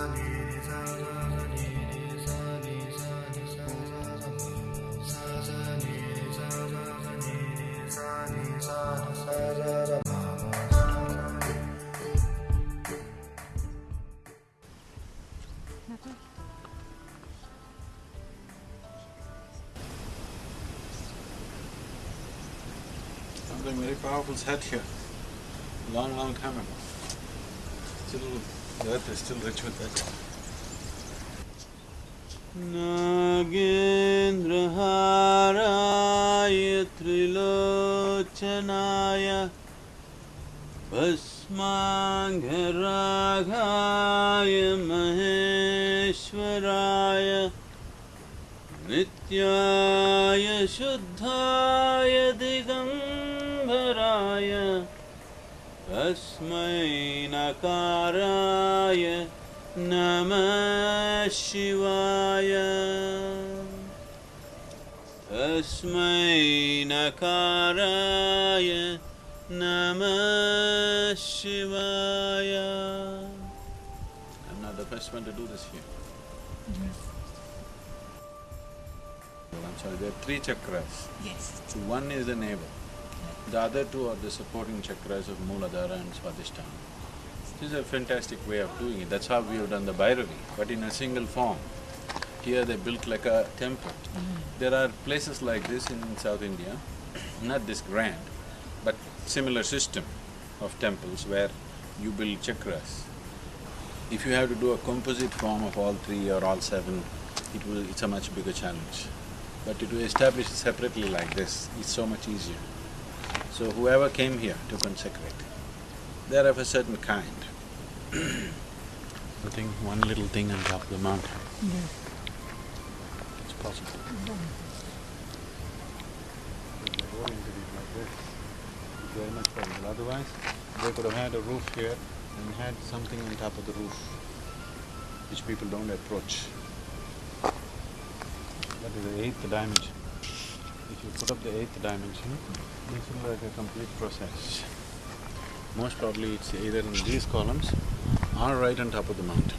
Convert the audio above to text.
Something very powerful sat here, long, long time ago. Still नागेन्द्रहाराय त्रिलोचनाय भस्माङ्घराघाय महेश्वराय नित्याय शुद्धाय दिगम्बराय तस्मै नकाराय नमः शिवाय तस्मै नकाराय नमः शिवाय I'm not the first one to do this here. Well, I'm sorry, there are three chakras. Yes. So one is the navel, the other two are the supporting chakras of Mooladhara and Swadhisthana. This is a fantastic way of doing it, that's how we have done the Bhairavi, but in a single form. Here they built like a temple. There are places like this in South India, not this grand, but similar system of temples where you build chakras. If you have to do a composite form of all three or all seven, it will… it's a much bigger challenge. But to establish it separately like this is so much easier. So whoever came here to consecrate, they're of a certain kind. Putting one little thing on top of the mountain, Yes. it's possible. If they oriented it like this, it's very much possible. Otherwise, they could have had a roof here and had something on top of the roof, which people don't approach. That is the eighth dimension. If you put up the eighth dimension, this is like a complete process. Most probably it's either in these columns or right on top of the mountain.